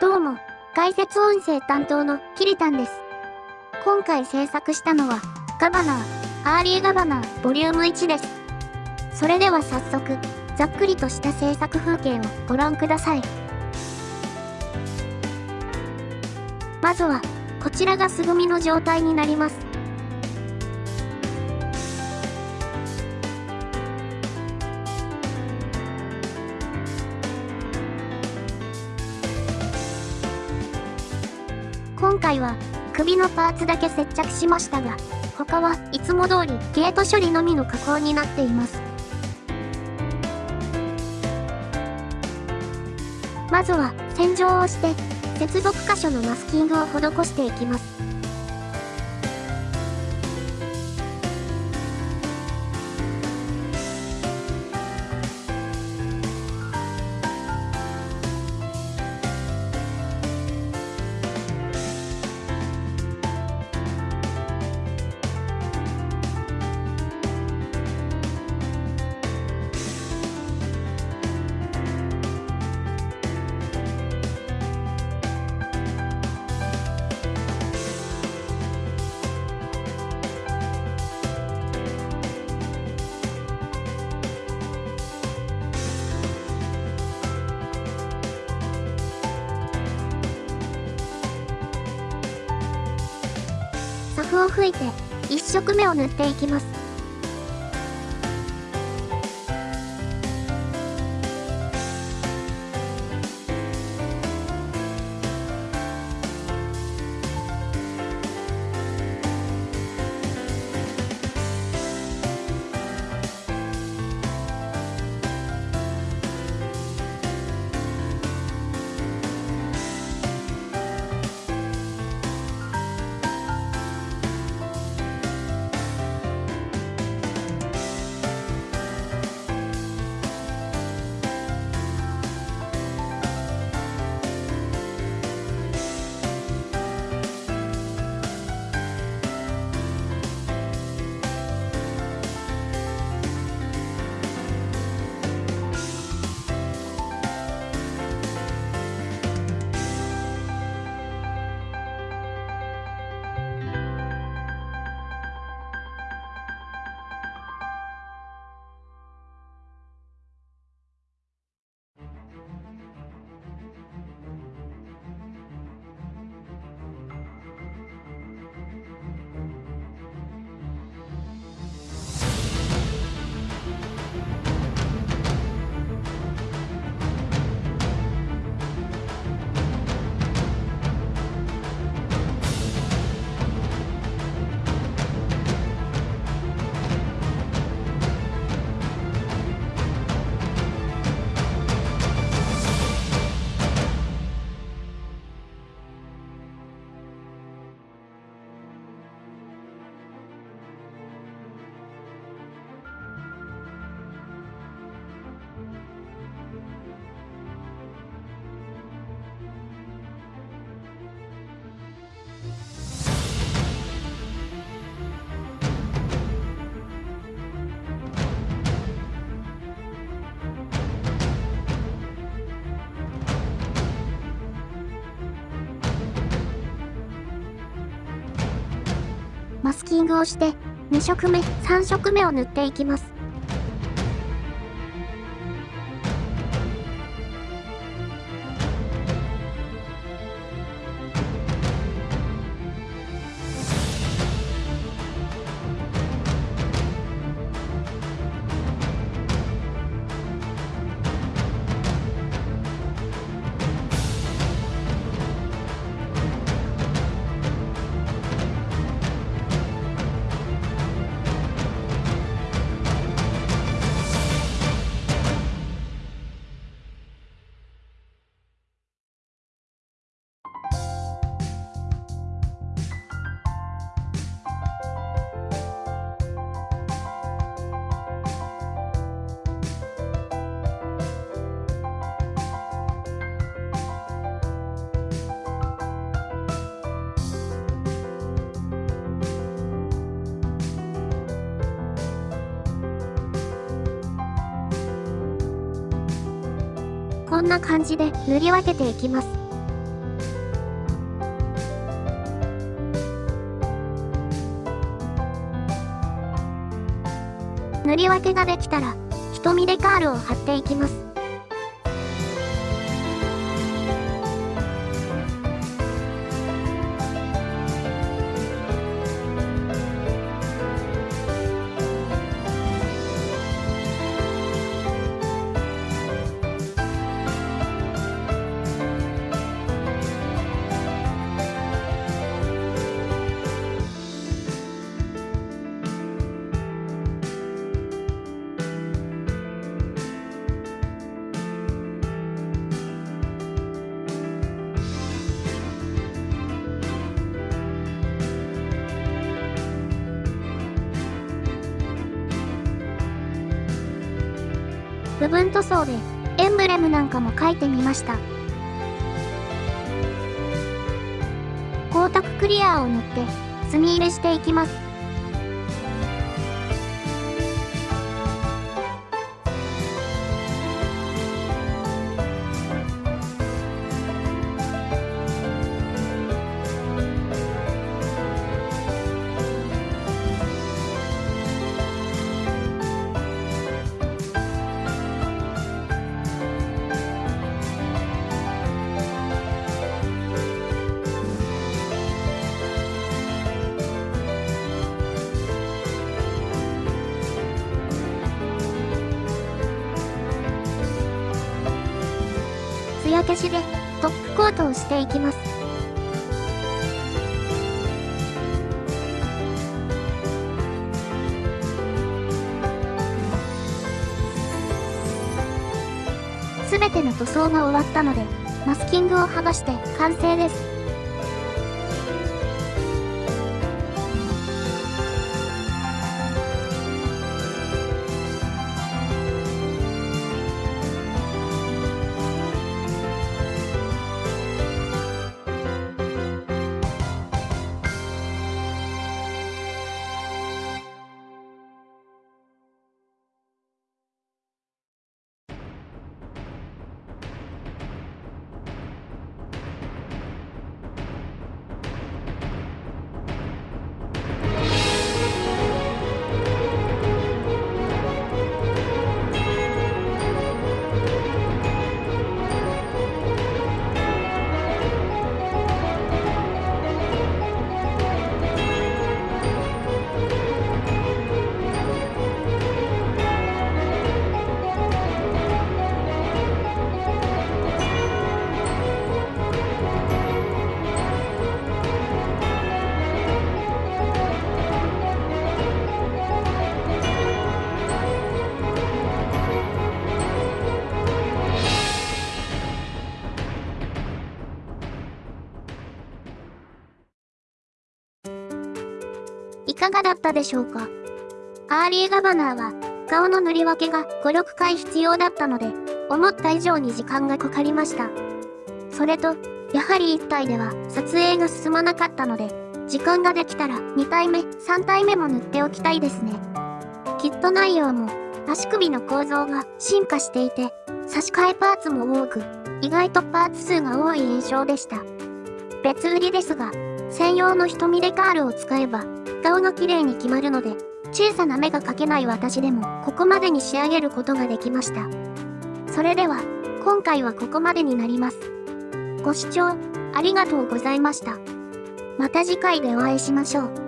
どうも、解説音声担当のキリタンです。今回制作したのは、ガバナー、アーリーガバナー、ボリューム1です。それでは早速、ざっくりとした制作風景をご覧ください。まずは、こちらが素組みの状態になります。回は首のパーツだけ接着しましたが、他はいつも通りゲート処理のみの加工になっています。まずは洗浄をして接続箇所のマスキングを施していきます。フを吹いて1色目を塗っていきます。マスキングをして2色目3色目を塗っていきます。こんな感じで塗り分けていきます。塗り分けができたら、瞳でカールを貼っていきます。部分塗装でエンブレムなんかも書いてみました。光沢クリアーを塗って墨入れしていきます。焼けしでトップコートをしていきます。すべての塗装が終わったので、マスキングを剥がして完成です。かがだったでしょうか？アーリーガバナーは、顔の塗り分けが5、6回必要だったので、思った以上に時間がかかりました。それと、やはり1体では撮影が進まなかったので、時間ができたら2体目、3体目も塗っておきたいですね。キット内容も、足首の構造が進化していて、差し替えパーツも多く、意外とパーツ数が多い印象でした。別売りですが、専用の瞳デカールを使えば、顔が綺麗に決まるので、小さな目が描けない私でも、ここまでに仕上げることができました。それでは、今回はここまでになります。ご視聴、ありがとうございました。また次回でお会いしましょう。